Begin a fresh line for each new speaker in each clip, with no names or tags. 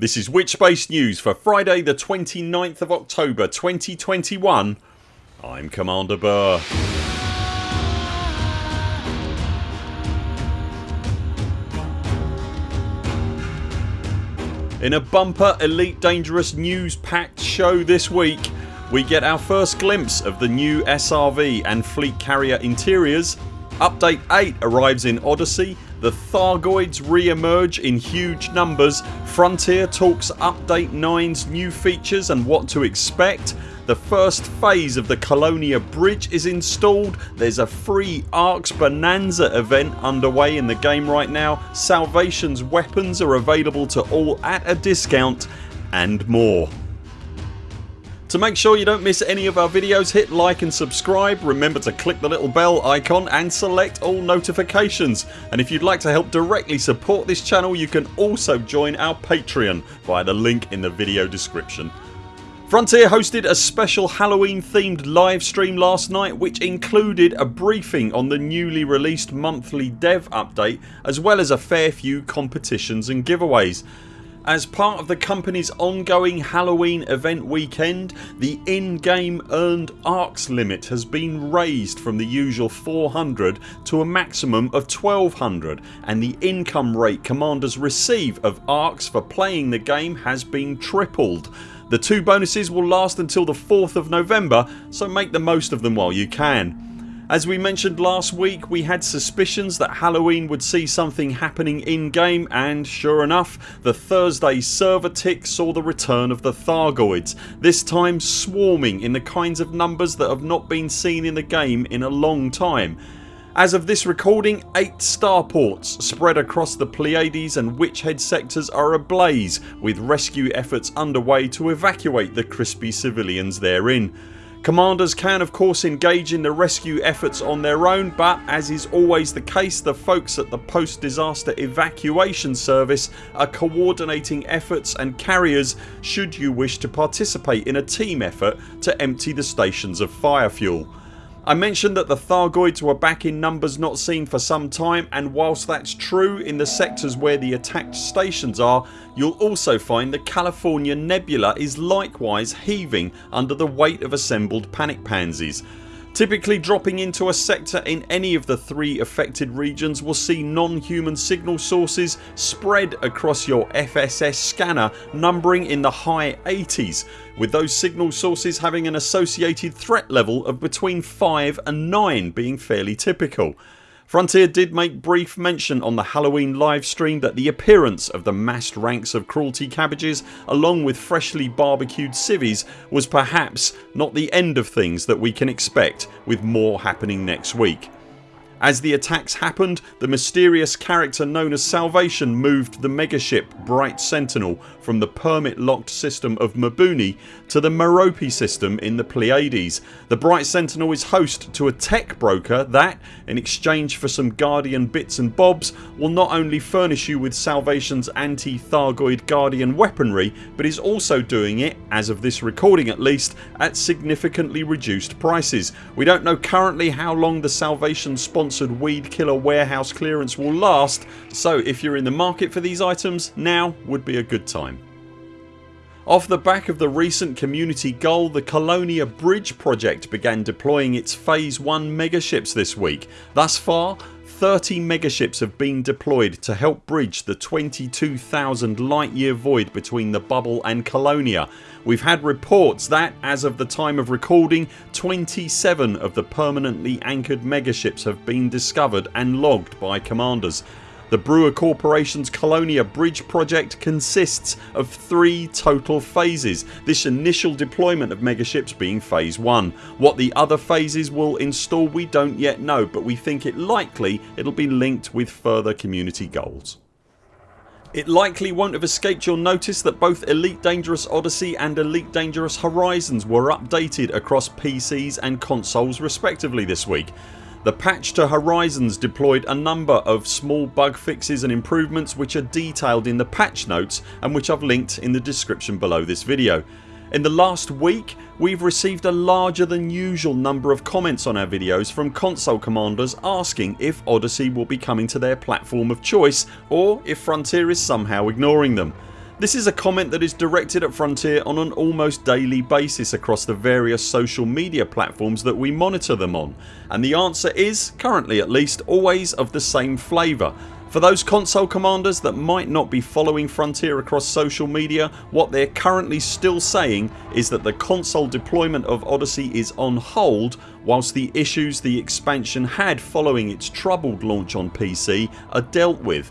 This is Witchbase News for Friday the 29th of October 2021 I'm Commander Buur. In a bumper Elite Dangerous news packed show this week we get our first glimpse of the new SRV and fleet carrier interiors Update 8 arrives in Odyssey the Thargoids re-emerge in huge numbers Frontier talks Update 9's new features and what to expect the first phase of the Colonia bridge is installed. There's a free Arx Bonanza event underway in the game right now. Salvation's weapons are available to all at a discount and more. To make sure you don't miss any of our videos hit like and subscribe. Remember to click the little bell icon and select all notifications and if you'd like to help directly support this channel you can also join our Patreon via the link in the video description. Frontier hosted a special Halloween themed live stream last night which included a briefing on the newly released monthly dev update as well as a fair few competitions and giveaways. As part of the company's ongoing Halloween event weekend the in-game earned Arx limit has been raised from the usual 400 to a maximum of 1200 and the income rate commanders receive of Arx for playing the game has been tripled. The two bonuses will last until the 4th of November so make the most of them while you can. As we mentioned last week we had suspicions that Halloween would see something happening in game and sure enough the Thursday server tick saw the return of the Thargoids this time swarming in the kinds of numbers that have not been seen in the game in a long time. As of this recording 8 starports spread across the Pleiades and Witch Head sectors are ablaze with rescue efforts underway to evacuate the crispy civilians therein. Commanders can of course engage in the rescue efforts on their own but as is always the case the folks at the post disaster evacuation service are coordinating efforts and carriers should you wish to participate in a team effort to empty the stations of fire fuel. I mentioned that the Thargoids were back in numbers not seen for some time and whilst that's true in the sectors where the attacked stations are you'll also find the California Nebula is likewise heaving under the weight of assembled panic pansies. Typically dropping into a sector in any of the three affected regions will see non-human signal sources spread across your FSS scanner numbering in the high 80s with those signal sources having an associated threat level of between 5 and 9 being fairly typical. Frontier did make brief mention on the Halloween livestream that the appearance of the massed ranks of cruelty cabbages along with freshly barbecued civvies was perhaps not the end of things that we can expect with more happening next week. As the attacks happened the mysterious character known as Salvation moved the megaship Bright Sentinel from the permit locked system of Mabuni to the Merope system in the Pleiades. The Bright Sentinel is host to a tech broker that, in exchange for some Guardian bits and bobs will not only furnish you with Salvation's anti-Thargoid Guardian weaponry but is also doing it, as of this recording at least, at significantly reduced prices. We don't know currently how long the Salvation sponsored Weed Killer warehouse clearance will last so if you're in the market for these items now would be a good time. Off the back of the recent community goal the Colonia Bridge project began deploying its phase 1 megaships this week. Thus far 30 megaships have been deployed to help bridge the 22,000 light year void between the bubble and Colonia. We've had reports that as of the time of recording 27 of the permanently anchored megaships have been discovered and logged by commanders. The Brewer Corporation's Colonia Bridge project consists of three total phases, this initial deployment of megaships being phase 1. What the other phases will install we don't yet know but we think it likely it'll be linked with further community goals. It likely won't have escaped your notice that both Elite Dangerous Odyssey and Elite Dangerous Horizons were updated across PCs and consoles respectively this week. The patch to Horizons deployed a number of small bug fixes and improvements which are detailed in the patch notes and which I've linked in the description below this video. In the last week we've received a larger than usual number of comments on our videos from console commanders asking if Odyssey will be coming to their platform of choice or if Frontier is somehow ignoring them. This is a comment that is directed at Frontier on an almost daily basis across the various social media platforms that we monitor them on and the answer is, currently at least, always of the same flavour. For those console commanders that might not be following Frontier across social media what they're currently still saying is that the console deployment of Odyssey is on hold whilst the issues the expansion had following its troubled launch on PC are dealt with.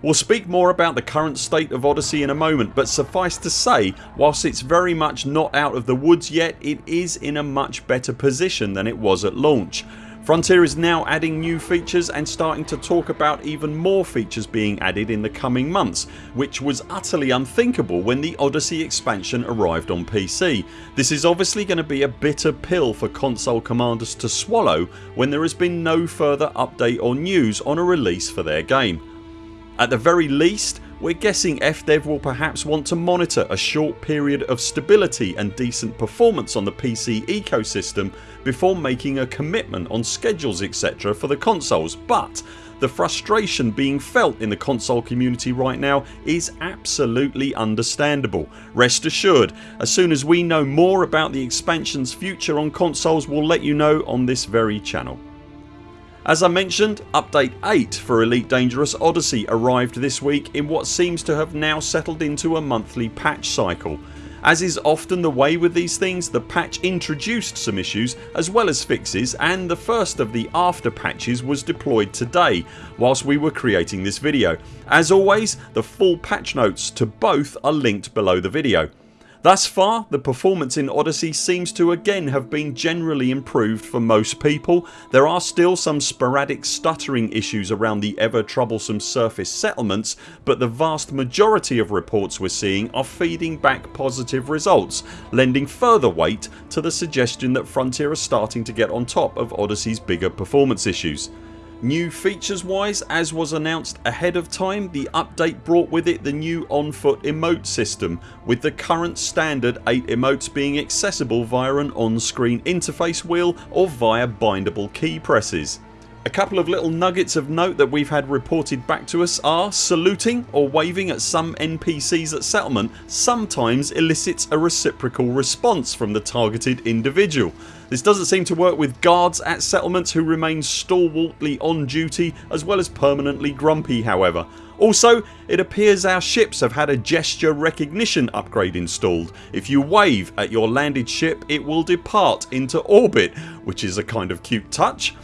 We'll speak more about the current state of Odyssey in a moment but suffice to say whilst it's very much not out of the woods yet it is in a much better position than it was at launch. Frontier is now adding new features and starting to talk about even more features being added in the coming months which was utterly unthinkable when the Odyssey expansion arrived on PC. This is obviously going to be a bitter pill for console commanders to swallow when there has been no further update or news on a release for their game. At the very least we're guessing FDev will perhaps want to monitor a short period of stability and decent performance on the PC ecosystem before making a commitment on schedules etc for the consoles but the frustration being felt in the console community right now is absolutely understandable. Rest assured as soon as we know more about the expansions future on consoles we'll let you know on this very channel. As I mentioned update 8 for Elite Dangerous Odyssey arrived this week in what seems to have now settled into a monthly patch cycle. As is often the way with these things the patch introduced some issues as well as fixes and the first of the after patches was deployed today whilst we were creating this video. As always the full patch notes to both are linked below the video. Thus far the performance in Odyssey seems to again have been generally improved for most people. There are still some sporadic stuttering issues around the ever troublesome surface settlements but the vast majority of reports we're seeing are feeding back positive results lending further weight to the suggestion that Frontier are starting to get on top of Odyssey's bigger performance issues. New features wise as was announced ahead of time the update brought with it the new on foot emote system with the current standard 8 emotes being accessible via an on screen interface wheel or via bindable key presses. A couple of little nuggets of note that we've had reported back to us are saluting or waving at some NPCs at settlement sometimes elicits a reciprocal response from the targeted individual. This doesn't seem to work with guards at settlements who remain stalwartly on duty as well as permanently grumpy however. Also it appears our ships have had a gesture recognition upgrade installed. If you wave at your landed ship it will depart into orbit which is a kind of cute touch.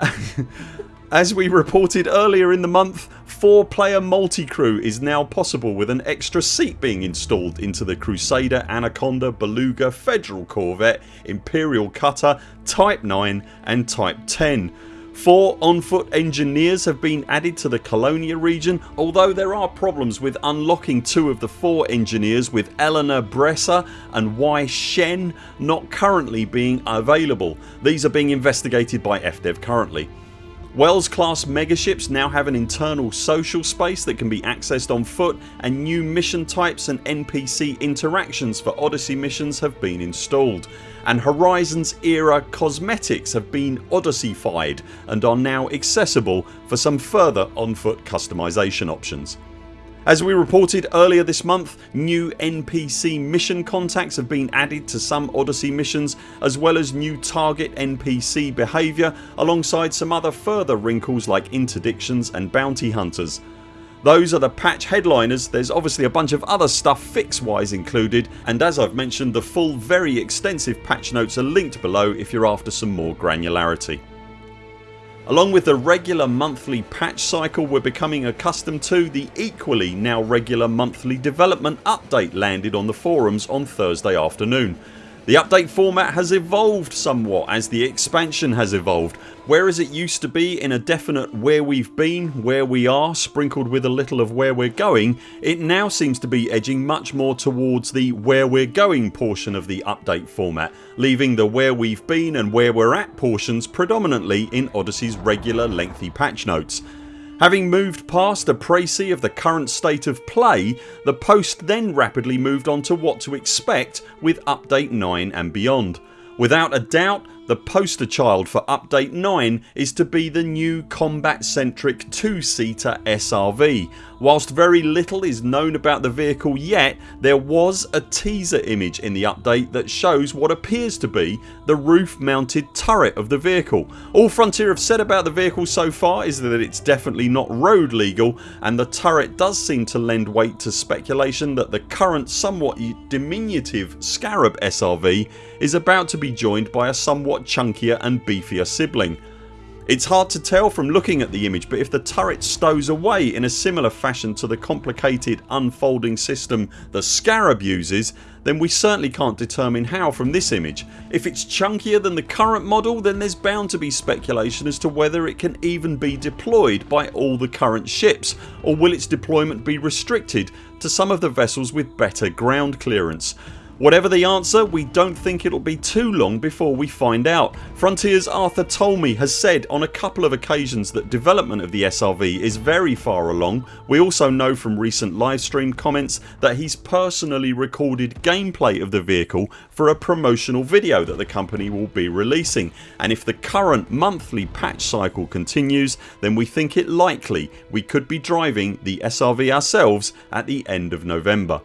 As we reported earlier in the month 4 player multi-crew is now possible with an extra seat being installed into the Crusader, Anaconda, Beluga, Federal Corvette, Imperial Cutter, Type 9 and Type 10. 4 on foot engineers have been added to the Colonia region although there are problems with unlocking two of the 4 engineers with Eleanor Bresser and Yi Shen not currently being available. These are being investigated by FDev currently. Wells class megaships now have an internal social space that can be accessed on foot and new mission types and NPC interactions for Odyssey missions have been installed and Horizons era cosmetics have been Odysseyfied and are now accessible for some further on foot customisation options. As we reported earlier this month new NPC mission contacts have been added to some Odyssey missions as well as new target NPC behaviour alongside some other further wrinkles like interdictions and bounty hunters. Those are the patch headliners, there's obviously a bunch of other stuff fix wise included and as I've mentioned the full very extensive patch notes are linked below if you're after some more granularity. Along with the regular monthly patch cycle we're becoming accustomed to the equally now regular monthly development update landed on the forums on Thursday afternoon. The update format has evolved somewhat as the expansion has evolved whereas it used to be in a definite where we've been, where we are sprinkled with a little of where we're going it now seems to be edging much more towards the where we're going portion of the update format leaving the where we've been and where we're at portions predominantly in Odyssey's regular lengthy patch notes. Having moved past a précis of the current state of play the post then rapidly moved on to what to expect with update 9 and beyond. Without a doubt the poster child for update 9 is to be the new combat centric 2 seater SRV. Whilst very little is known about the vehicle yet there was a teaser image in the update that shows what appears to be the roof mounted turret of the vehicle. All Frontier have said about the vehicle so far is that it's definitely not road legal and the turret does seem to lend weight to speculation that the current somewhat diminutive Scarab SRV is about to be joined by a somewhat chunkier and beefier sibling. It's hard to tell from looking at the image but if the turret stows away in a similar fashion to the complicated unfolding system the Scarab uses then we certainly can't determine how from this image. If it's chunkier than the current model then there's bound to be speculation as to whether it can even be deployed by all the current ships or will its deployment be restricted to some of the vessels with better ground clearance. Whatever the answer we don't think it'll be too long before we find out. Frontiers Arthur Tolmie has said on a couple of occasions that development of the SRV is very far along. We also know from recent livestream comments that he's personally recorded gameplay of the vehicle for a promotional video that the company will be releasing and if the current monthly patch cycle continues then we think it likely we could be driving the SRV ourselves at the end of November.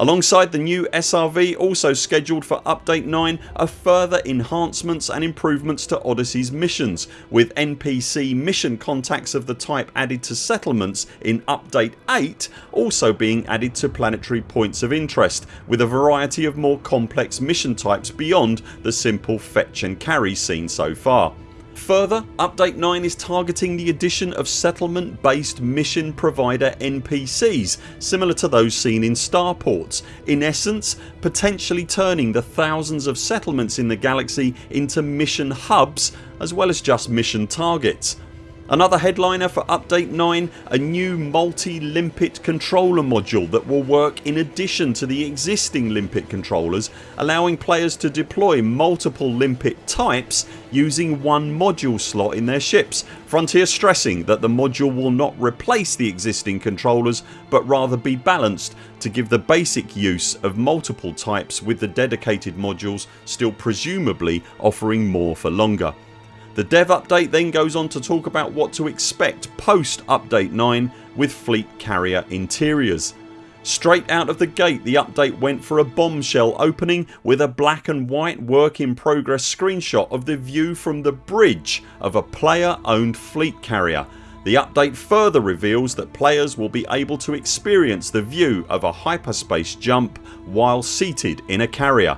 Alongside the new SRV also scheduled for update 9 are further enhancements and improvements to Odyssey's missions with NPC mission contacts of the type added to settlements in update 8 also being added to planetary points of interest with a variety of more complex mission types beyond the simple fetch and carry seen so far. Further update 9 is targeting the addition of settlement based mission provider NPCs similar to those seen in starports in essence potentially turning the thousands of settlements in the galaxy into mission hubs as well as just mission targets. Another headliner for update 9 a new multi limpet controller module that will work in addition to the existing limpet controllers allowing players to deploy multiple limpet types using one module slot in their ships. Frontier stressing that the module will not replace the existing controllers but rather be balanced to give the basic use of multiple types with the dedicated modules still presumably offering more for longer. The dev update then goes on to talk about what to expect post update 9 with fleet carrier interiors. Straight out of the gate the update went for a bombshell opening with a black and white work in progress screenshot of the view from the bridge of a player owned fleet carrier. The update further reveals that players will be able to experience the view of a hyperspace jump while seated in a carrier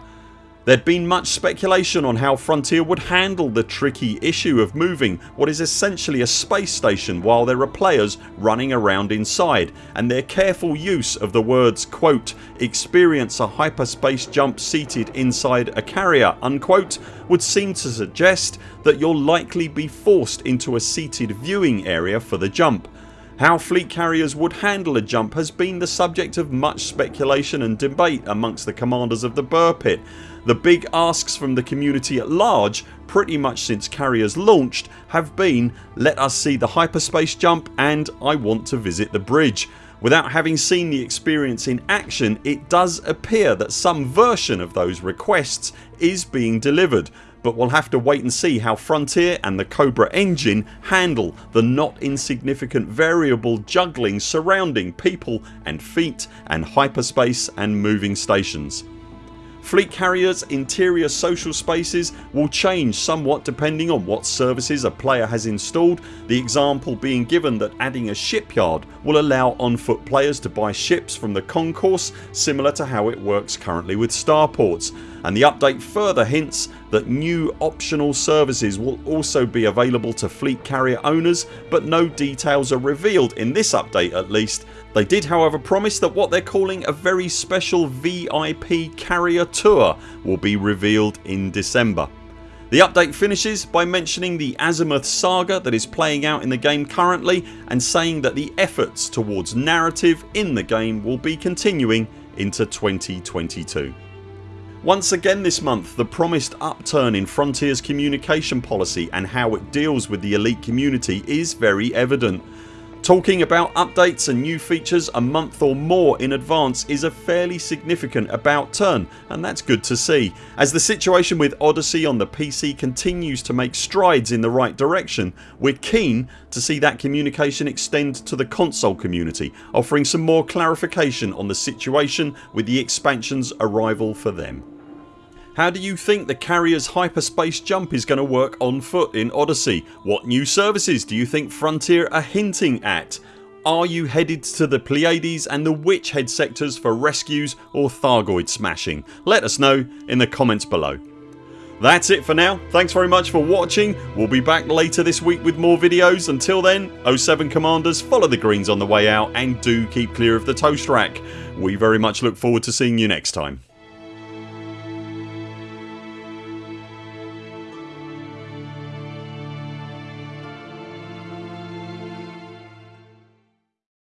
There'd been much speculation on how Frontier would handle the tricky issue of moving what is essentially a space station while there are players running around inside and their careful use of the words quote experience a hyperspace jump seated inside a carrier unquote would seem to suggest that you'll likely be forced into a seated viewing area for the jump. How fleet carriers would handle a jump has been the subject of much speculation and debate amongst the commanders of the Buur Pit the big asks from the community at large pretty much since carriers launched have been let us see the hyperspace jump and I want to visit the bridge. Without having seen the experience in action it does appear that some version of those requests is being delivered but we'll have to wait and see how Frontier and the Cobra engine handle the not insignificant variable juggling surrounding people and feet and hyperspace and moving stations. Fleet carriers interior social spaces will change somewhat depending on what services a player has installed the example being given that adding a shipyard will allow on foot players to buy ships from the concourse similar to how it works currently with starports and the update further hints that new optional services will also be available to fleet carrier owners but no details are revealed in this update at least they did however promise that what they're calling a very special VIP carrier tour will be revealed in December. The update finishes by mentioning the Azimuth saga that is playing out in the game currently and saying that the efforts towards narrative in the game will be continuing into 2022. Once again this month the promised upturn in Frontiers communication policy and how it deals with the elite community is very evident. Talking about updates and new features a month or more in advance is a fairly significant about turn and that's good to see. As the situation with Odyssey on the PC continues to make strides in the right direction we're keen to see that communication extend to the console community offering some more clarification on the situation with the expansions arrival for them. How do you think the carrier's hyperspace jump is going to work on foot in Odyssey? What new services do you think Frontier are hinting at? Are you headed to the Pleiades and the Witch Head sectors for rescues or Thargoid smashing? Let us know in the comments below. That's it for now. Thanks very much for watching. We'll be back later this week with more videos. Until then 0 7 CMDRs follow the greens on the way out and do keep clear of the toast rack. We very much look forward to seeing you next time.